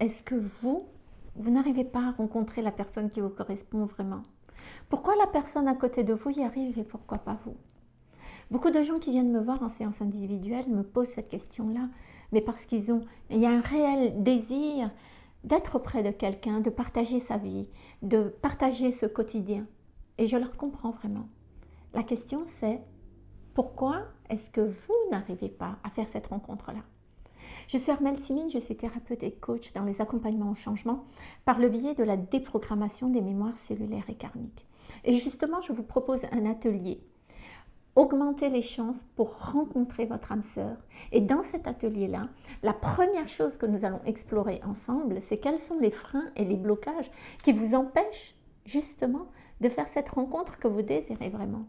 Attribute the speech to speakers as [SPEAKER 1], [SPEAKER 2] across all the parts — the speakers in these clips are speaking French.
[SPEAKER 1] est-ce que vous, vous n'arrivez pas à rencontrer la personne qui vous correspond vraiment? Pourquoi la personne à côté de vous y arrive et pourquoi pas vous? Beaucoup de gens qui viennent me voir en séance individuelle me posent cette question-là, mais parce qu'ils ont, y a un réel désir d'être auprès de quelqu'un, de partager sa vie, de partager ce quotidien. Et je leur comprends vraiment. La question c'est, pourquoi est-ce que vous n'arrivez pas à faire cette rencontre-là? Je suis Armelle Simine, je suis thérapeute et coach dans les accompagnements au changement par le biais de la déprogrammation des mémoires cellulaires et karmiques. Et justement, je vous propose un atelier augmenter les chances pour rencontrer votre âme sœur. Et dans cet atelier-là, la première chose que nous allons explorer ensemble, c'est quels sont les freins et les blocages qui vous empêchent justement de faire cette rencontre que vous désirez vraiment.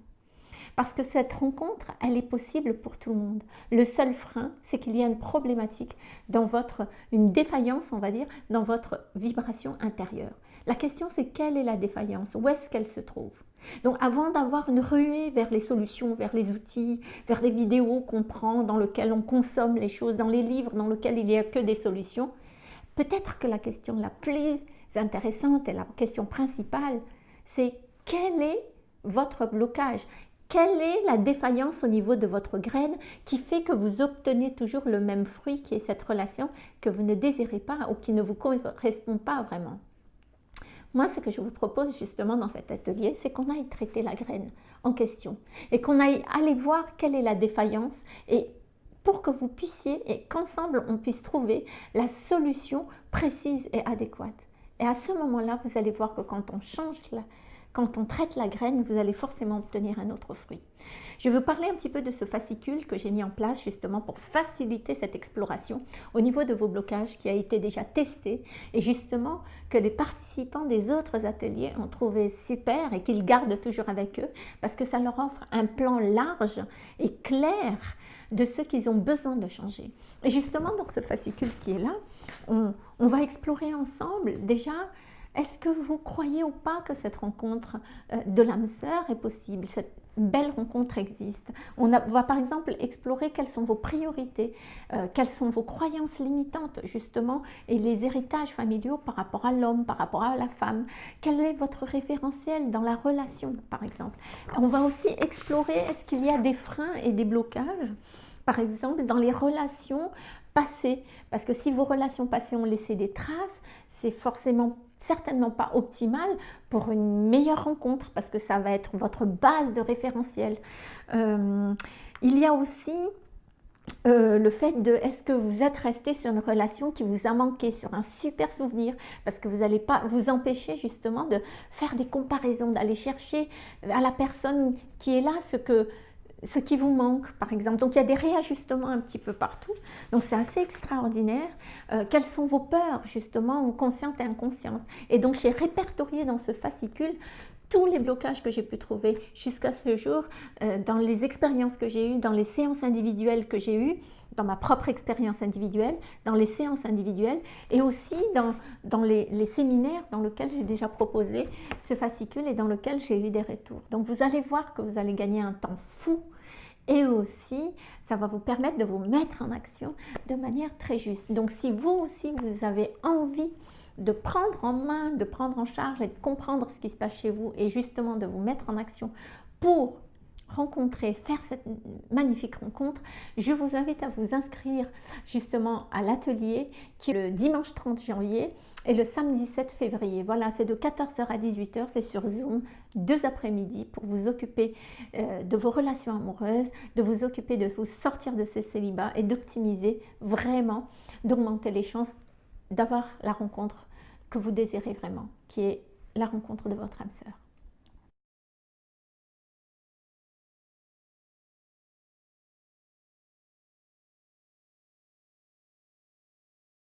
[SPEAKER 1] Parce que cette rencontre, elle est possible pour tout le monde. Le seul frein, c'est qu'il y a une problématique dans votre, une défaillance, on va dire, dans votre vibration intérieure. La question, c'est quelle est la défaillance? Où est-ce qu'elle se trouve? Donc avant d'avoir une ruée vers les solutions, vers les outils, vers les vidéos qu'on prend, dans lesquelles on consomme les choses, dans les livres dans lesquels il n'y a que des solutions, peut-être que la question la plus intéressante et la question principale, c'est quel est votre blocage? Quelle est la défaillance au niveau de votre graine qui fait que vous obtenez toujours le même fruit qui est cette relation que vous ne désirez pas ou qui ne vous correspond pas vraiment? Moi, ce que je vous propose justement dans cet atelier, c'est qu'on aille traiter la graine en question et qu'on aille aller voir quelle est la défaillance et pour que vous puissiez et qu'ensemble on puisse trouver la solution précise et adéquate. Et à ce moment-là, vous allez voir que quand on change la, quand on traite la graine, vous allez forcément obtenir un autre fruit. Je veux parler un petit peu de ce fascicule que j'ai mis en place justement pour faciliter cette exploration au niveau de vos blocages qui a été déjà testé et justement que les participants des autres ateliers ont trouvé super et qu'ils gardent toujours avec eux parce que ça leur offre un plan large et clair de ce qu'ils ont besoin de changer. Et justement, dans ce fascicule qui est là, on, on va explorer ensemble déjà est-ce que vous croyez ou pas que cette rencontre euh, de l'âme sœur est possible? Cette belle rencontre existe. On, va par exemple explorer quelles sont vos priorités, euh, quelles sont vos croyances limitantes justement et les héritages familiaux par rapport à l'homme, par rapport à la femme. Quel est votre référentiel dans la relation par exemple? On va aussi explorer est-ce qu'il y a des freins et des blocages par exemple dans les relations passées? Parce que si vos relations passées ont laissé des traces, c'est forcément certainement pas optimal pour une meilleure rencontre parce que ça va être votre base de référentiel. Euh, il y a aussi euh, le fait de est-ce que vous êtes resté sur une relation qui vous a manqué, sur un super souvenir, parce que vous n'allez pas vous empêcher justement de faire des comparaisons, d'aller chercher à la personne qui est là ce que ce qui vous manque, par exemple. Donc, il y a des réajustements un petit peu partout. Donc, c'est assez extraordinaire. Euh, quelles sont vos peurs, justement, conscientes et inconscientes? Et donc, j'ai répertorié dans ce fascicule tous les blocages que j'ai pu trouver jusqu'à ce jour euh, dans les expériences que j'ai eues, dans les séances individuelles que j'ai eues, dans ma propre expérience individuelle, dans les séances individuelles et aussi dans, les, les séminaires dans lesquels j'ai déjà proposé ce fascicule et dans lesquels j'ai eu des retours. Donc vous allez voir que vous allez gagner un temps fou et aussi ça va vous permettre de vous mettre en action de manière très juste. Donc si vous aussi vous avez envie de prendre en main, de prendre en charge et de comprendre ce qui se passe chez vous et justement de vous mettre en action pour rencontrer, faire cette magnifique rencontre, je vous invite à vous inscrire justement à l'atelier qui est le dimanche 30 janvier et le samedi 7 février. Voilà, c'est de 14h à 18h, c'est sur Zoom, deux après-midi pour vous occuper euh, de vos relations amoureuses, de vous occuper de vous sortir de ce célibat et d'optimiser vraiment, d'augmenter les chances d'avoir la rencontre que vous désirez vraiment, qui est la rencontre de votre âme sœur.